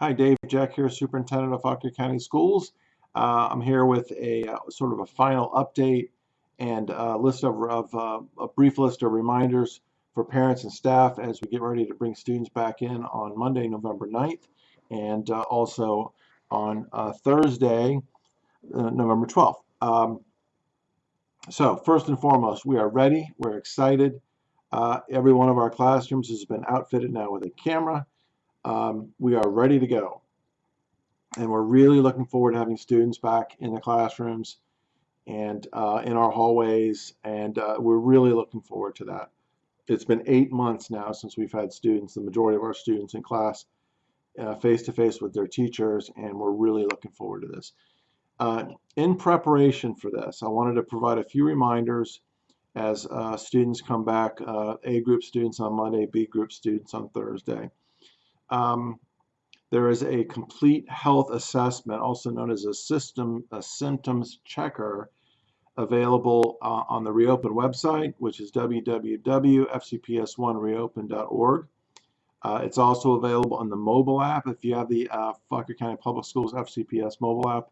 Hi, Dave Jeck here, Superintendent of Fauquier County Schools. Uh, I'm here with a uh, sort of a final update and a list of, of uh, a brief list of reminders for parents and staff as we get ready to bring students back in on Monday, November 9th, and uh, also on uh, Thursday, uh, November 12th. Um, so first and foremost, we are ready. We're excited. every one of our classrooms has been outfitted now with a camera um, we are ready to go. And we're really looking forward to having students back in the classrooms and uh, in our hallways, and uh, we're really looking forward to that. It's been eight months now since we've had students, the majority of our students in class, face to face with their teachers, and we're really looking forward to this. Uh, in preparation for this, I wanted to provide a few reminders as uh, students come back, uh, A group students on Monday, B group students on Thursday. Um, there is a complete health assessment, also known as a system a symptoms checker, available uh, on the Reopen website, which is www.fcps1reopen.org. Uh, it's also available on the mobile app. If you have the uh, Fauquier County Public Schools FCPS mobile app,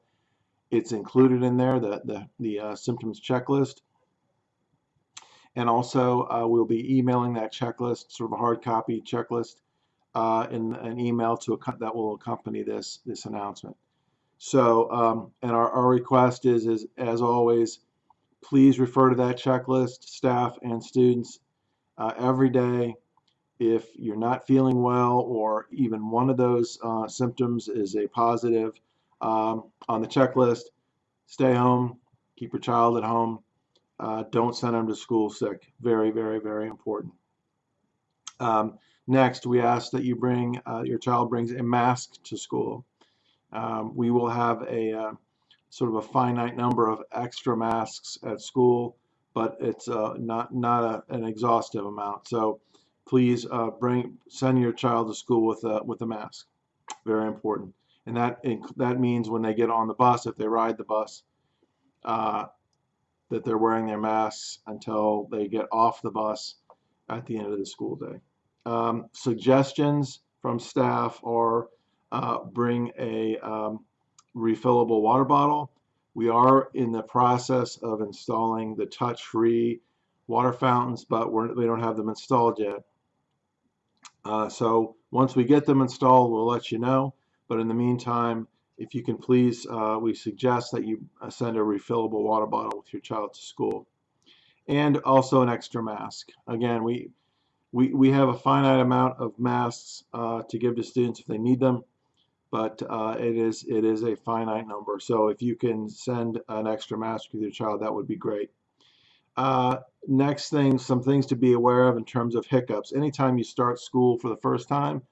it's included in there, the, the, the uh, symptoms checklist. And also, uh, we'll be emailing that checklist, sort of a hard copy checklist, uh, in an email to that will accompany this this announcement. So, um, and our, our request is, is, as always, please refer to that checklist, staff and students, uh, every day. If you're not feeling well or even one of those uh, symptoms is a positive um, on the checklist, stay home, keep your child at home, uh, don't send them to school sick. Very, very, very important. Um, Next, we ask that you bring, uh, your child brings a mask to school. Um, we will have a uh, sort of a finite number of extra masks at school, but it's uh, not, not a, an exhaustive amount. So please uh, bring, send your child to school with a, with a mask. Very important. And that, that means when they get on the bus, if they ride the bus, uh, that they're wearing their masks until they get off the bus at the end of the school day um, suggestions from staff are uh, bring a um, refillable water bottle. We are in the process of installing the touch-free water fountains, but we don't have them installed yet. Uh, so once we get them installed, we'll let you know. But in the meantime, if you can please, uh, we suggest that you uh, send a refillable water bottle with your child to school. And also an extra mask. Again, we we, we have a finite amount of masks uh, to give to students if they need them, but uh, it is it is a finite number. So if you can send an extra mask to your child, that would be great. Uh, next thing, some things to be aware of in terms of hiccups. Anytime you start school for the first time,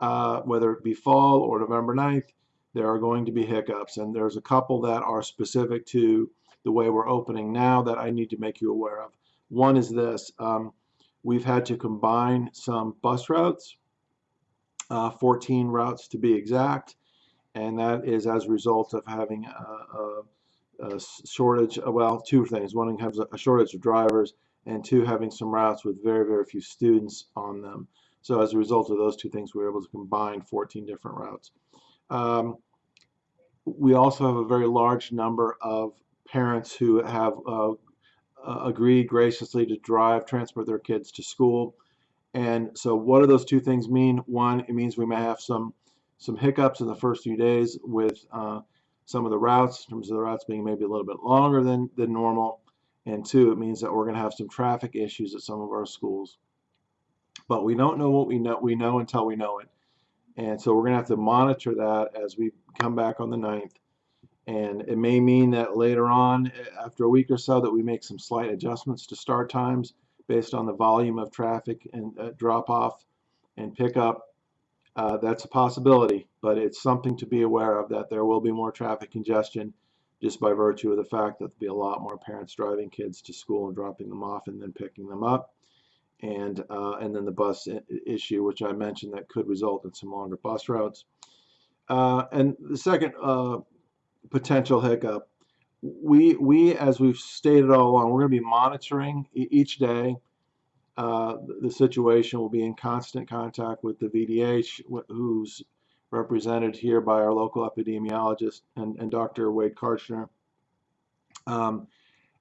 uh, whether it be fall or November 9th, there are going to be hiccups. And there's a couple that are specific to the way we're opening now that I need to make you aware of. One is this. Um, We've had to combine some bus routes, uh, 14 routes to be exact, and that is as a result of having a, a, a shortage, uh, well, two things. One has a shortage of drivers, and two, having some routes with very, very few students on them. So as a result of those two things, we were able to combine 14 different routes. Um, we also have a very large number of parents who have uh, uh, agreed graciously to drive, transport their kids to school. And so what do those two things mean? One, it means we may have some some hiccups in the first few days with uh, some of the routes, in terms of the routes being maybe a little bit longer than, than normal. And two, it means that we're going to have some traffic issues at some of our schools. But we don't know what we know, we know until we know it. And so we're going to have to monitor that as we come back on the 9th and it may mean that later on after a week or so that we make some slight adjustments to start times based on the volume of traffic and uh, drop off and pickup uh, that's a possibility but it's something to be aware of that there will be more traffic congestion just by virtue of the fact that there'll be a lot more parents driving kids to school and dropping them off and then picking them up. And uh, and then the bus issue which I mentioned that could result in some longer bus routes. Uh, and the second uh, potential hiccup. We, we, as we've stated all along, we're going to be monitoring each day uh, the situation. We'll be in constant contact with the VDH, who's represented here by our local epidemiologist and, and Dr. Wade Kartchner. Um,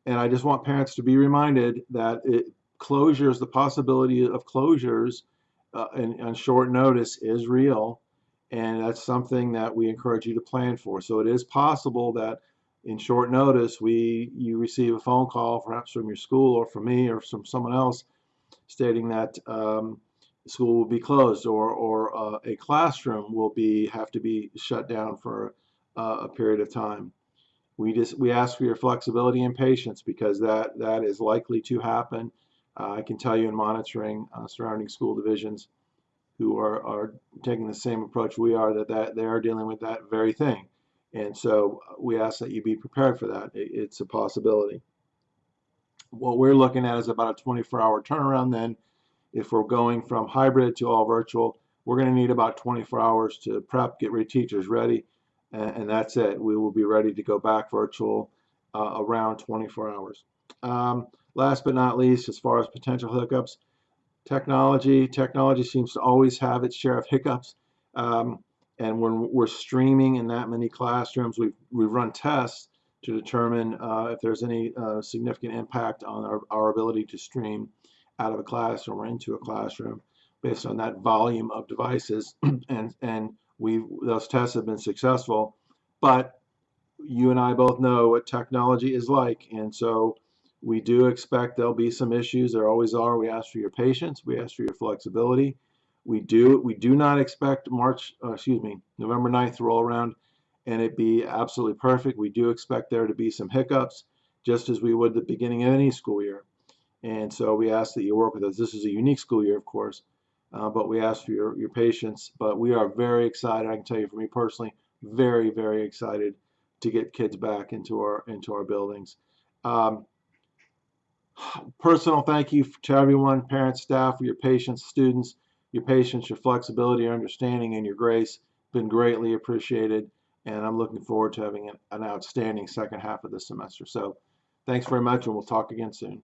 and I just want parents to be reminded that it, closures, the possibility of closures uh, and on short notice is real. And that's something that we encourage you to plan for. So it is possible that in short notice, we you receive a phone call, perhaps from your school or from me or from someone else, stating that um, school will be closed or or uh, a classroom will be have to be shut down for uh, a period of time. We just we ask for your flexibility and patience because that that is likely to happen. Uh, I can tell you in monitoring uh, surrounding school divisions who are, are taking the same approach we are that, that they are dealing with that very thing. And so we ask that you be prepared for that. It, it's a possibility. What we're looking at is about a 24 hour turnaround then. If we're going from hybrid to all virtual, we're going to need about 24 hours to prep, get your teachers ready, and, and, that's it. We will be ready to go back virtual uh, around 24 hours. Um, last but not least, as far as potential hiccups, technology, technology seems to always have its share of hiccups. Um, and when we're streaming in that many classrooms, we've, we've run tests to determine uh, if there's any uh, significant impact on our, our ability to stream out of a classroom or into a classroom based on that volume of devices. and and we those tests have been successful, but you and I both know what technology is like, and so we do expect there'll be some issues. There always are. We ask for your patience. We ask for your flexibility. We do we do not expect March, uh, excuse me, November 9th roll around and it be absolutely perfect. We do expect there to be some hiccups, just as we would the beginning of any school year. And so we ask that you work with us. This is a unique school year, of course, uh, but we ask for your, your patience. But we are very excited. I can tell you for me personally, very, very excited to get kids back into our into our buildings. Um, personal thank you to everyone, parents, staff, your patience, students, your patience, your flexibility, your understanding, and your grace. Been greatly appreciated, and I'm looking forward to having an, an outstanding second half of the semester. So thanks very much, and we'll talk again soon.